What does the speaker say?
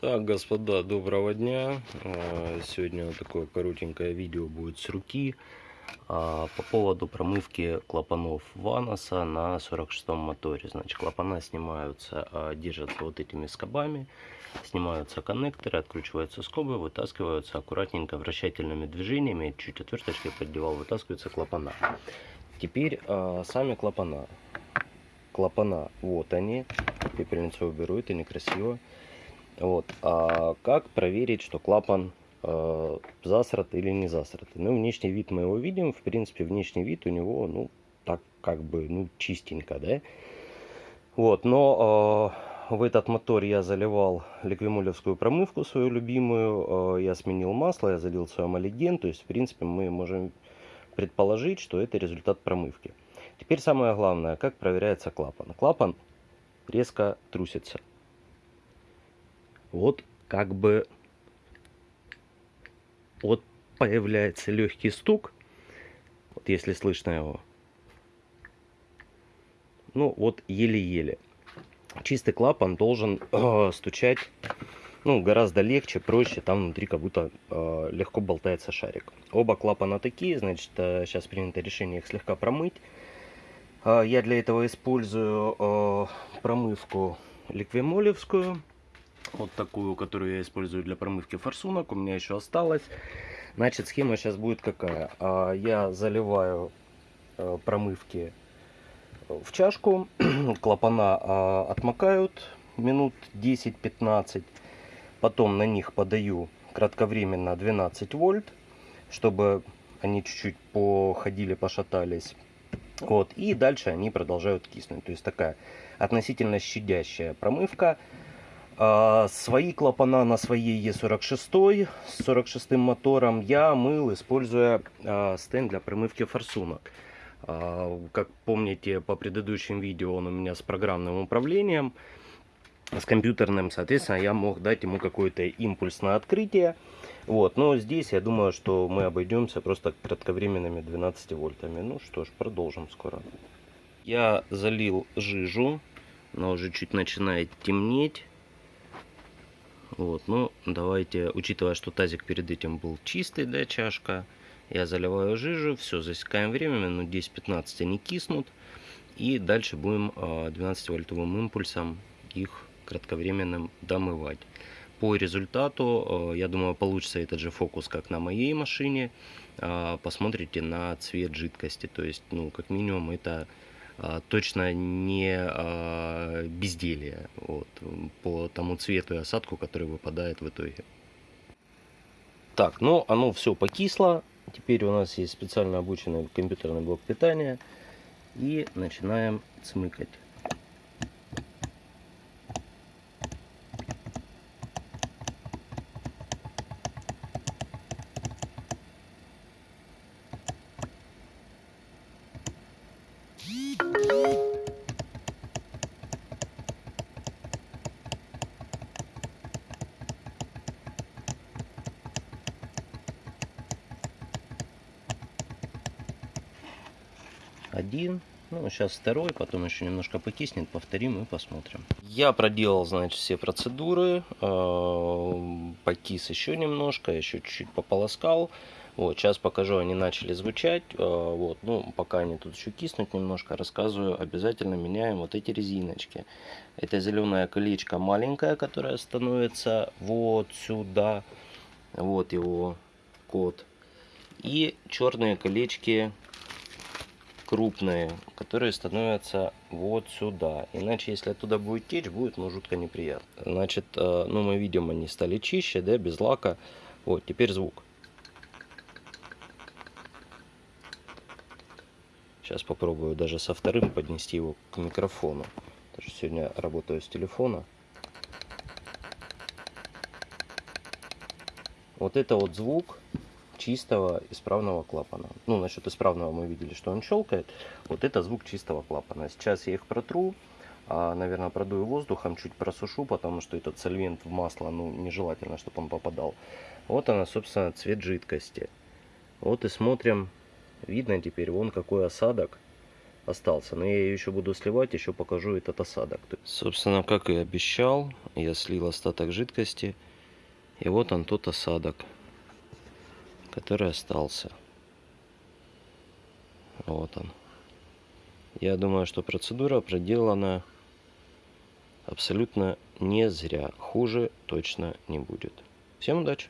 Так, господа, доброго дня. А, сегодня такое коротенькое видео будет с руки а, по поводу промывки клапанов Ваноса на 46-м моторе. Значит, клапана снимаются, а, держатся вот этими скобами, снимаются коннекторы, откручиваются скобы, вытаскиваются аккуратненько вращательными движениями, чуть отверточкой поддевал, вытаскиваются клапана. Теперь сами клапана. Клапана, вот они. Пепельницу уберу, это некрасиво. Вот. А как проверить, что клапан э, засрат или не засрат? Ну, внешний вид мы его видим. В принципе, внешний вид у него, ну, так как бы, ну, чистенько, да? Вот, но э, в этот мотор я заливал ликвимулевскую промывку свою любимую. Э, я сменил масло, я залил свой амалиген. То есть, в принципе, мы можем предположить, что это результат промывки. Теперь самое главное, как проверяется клапан. Клапан резко трусится вот как бы вот появляется легкий стук, вот если слышно его. Ну вот еле-еле. Чистый клапан должен э, стучать ну, гораздо легче, проще, там внутри как будто э, легко болтается шарик. Оба клапана такие, значит, э, сейчас принято решение их слегка промыть. Э, я для этого использую э, промывку ликвимолевскую вот такую, которую я использую для промывки форсунок. У меня еще осталось. Значит, схема сейчас будет какая. А, я заливаю э, промывки в чашку. Клапана а, отмокают минут 10-15. Потом на них подаю кратковременно 12 вольт, чтобы они чуть-чуть походили, пошатались. Вот, и дальше они продолжают киснуть. То есть такая относительно щадящая промывка. А, свои клапана на своей Е46 с 46 мотором я мыл, используя а, стенд для промывки форсунок. А, как помните по предыдущим видео, он у меня с программным управлением, с компьютерным, соответственно, я мог дать ему какое-то импульсное открытие. Вот, но здесь я думаю, что мы обойдемся просто кратковременными 12 вольтами. Ну что ж, продолжим скоро. Я залил жижу, она уже чуть начинает темнеть. Вот, ну, давайте, учитывая, что тазик перед этим был чистый, да, чашка, я заливаю жижу, все, засекаем время, минут 10-15 они киснут. И дальше будем 12-вольтовым а, импульсом их кратковременным домывать. По результату, а, я думаю, получится этот же фокус, как на моей машине. А, посмотрите на цвет жидкости, то есть, ну, как минимум, это точно не а, безделие вот, по тому цвету и осадку, который выпадает в итоге. Так, ну оно все покисло. Теперь у нас есть специально обученный компьютерный блок питания. И начинаем цмыкать. Один, ну, сейчас второй, потом еще немножко покиснет, повторим и посмотрим. Я проделал, значит, все процедуры, э, покис еще немножко, еще чуть-чуть пополоскал. Вот, сейчас покажу, они начали звучать, э, вот, ну, пока они тут еще киснут немножко, рассказываю, обязательно меняем вот эти резиночки. Это зеленая колечко маленькая, которая становится вот сюда, вот его код. И черные колечки крупные, которые становятся вот сюда. Иначе, если оттуда будет течь, будет ну, жутко неприятно. Значит, э, ну мы видим, они стали чище, да, без лака. Вот, теперь звук. Сейчас попробую даже со вторым поднести его к микрофону. Потому что сегодня работаю с телефона. Вот это вот звук чистого исправного клапана. Ну, насчет исправного мы видели, что он щелкает. Вот это звук чистого клапана. Сейчас я их протру. А, наверное, продую воздухом, чуть просушу, потому что этот сольвент в масло, ну, нежелательно, чтобы он попадал. Вот она, собственно, цвет жидкости. Вот и смотрим. Видно теперь, вон какой осадок остался. Но я ее еще буду сливать, еще покажу этот осадок. Собственно, как и обещал, я слил остаток жидкости. И вот он тот осадок, который остался. Вот он. Я думаю, что процедура проделана абсолютно не зря. Хуже точно не будет. Всем удачи!